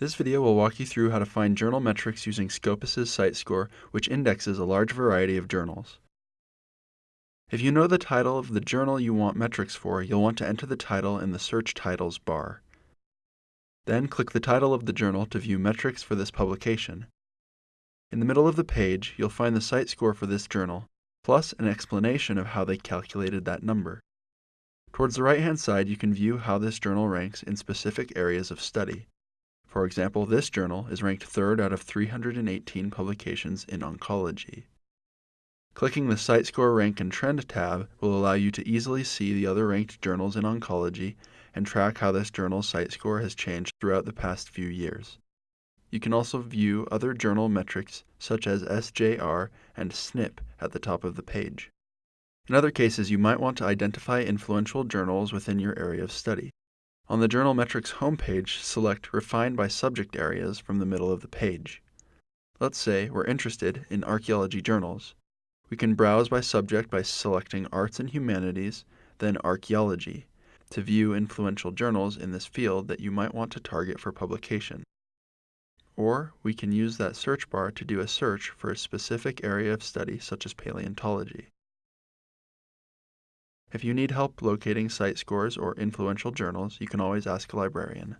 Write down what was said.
This video will walk you through how to find journal metrics using Scopus's CiteScore, which indexes a large variety of journals. If you know the title of the journal you want metrics for, you'll want to enter the title in the Search Titles bar. Then click the title of the journal to view metrics for this publication. In the middle of the page, you'll find the CiteScore for this journal, plus an explanation of how they calculated that number. Towards the right-hand side, you can view how this journal ranks in specific areas of study. For example, this journal is ranked third out of 318 publications in oncology. Clicking the CiteScore Rank and Trend tab will allow you to easily see the other ranked journals in oncology and track how this journal's CiteScore has changed throughout the past few years. You can also view other journal metrics such as SJR and SNIP at the top of the page. In other cases, you might want to identify influential journals within your area of study. On the Journal Metrics homepage, select Refine by Subject Areas from the middle of the page. Let's say we're interested in archaeology journals. We can browse by subject by selecting Arts and Humanities, then Archaeology, to view influential journals in this field that you might want to target for publication. Or we can use that search bar to do a search for a specific area of study such as paleontology. If you need help locating CiteScores or influential journals, you can always ask a librarian.